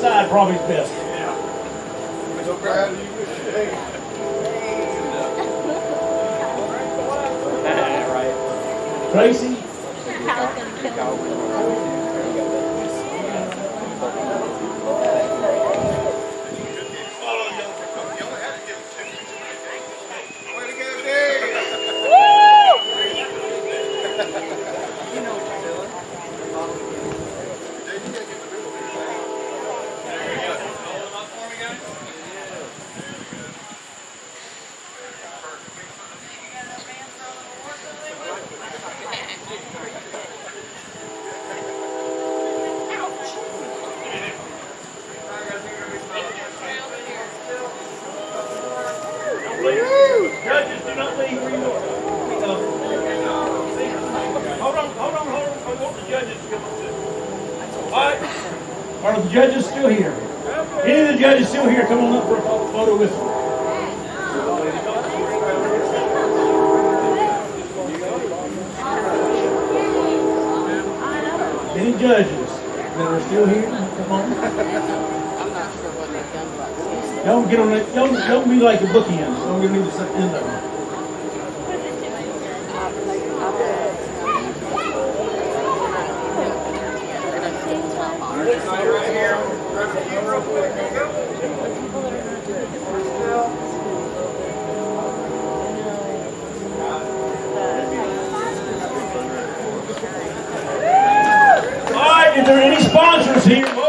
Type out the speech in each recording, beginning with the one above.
probably is best. So proud of you, Mr. Davis. right. Tracy, Way to Judges, do not leave are. Hold on, hold on, hold on. I want the judges to come. Are the judges still here? Any of the judges still here? Come on up for a photo with them. Any judges that are still here? Come on. Don't get on it. Don't, don't be like a bookend. Don't give me the end of it. All right, is there any sponsors here?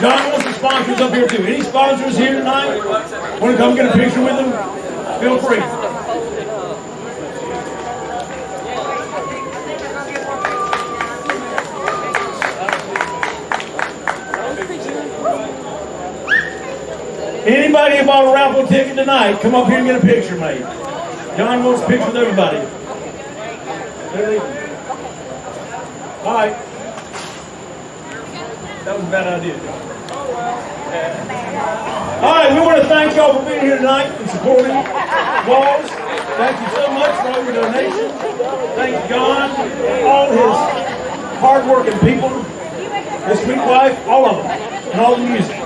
John wants the sponsors up here too. Any sponsors here tonight? Want to come get a picture with them? Feel free. Anybody who bought a raffle ticket tonight, come up here and get a picture made. John wants a picture with everybody. All right. That was a bad idea, John. All right, we want to thank y'all for being here tonight and supporting Walls. Thank you so much for all your donations. Thank John, all his hardworking people, his sweet wife, all of them, and all the music.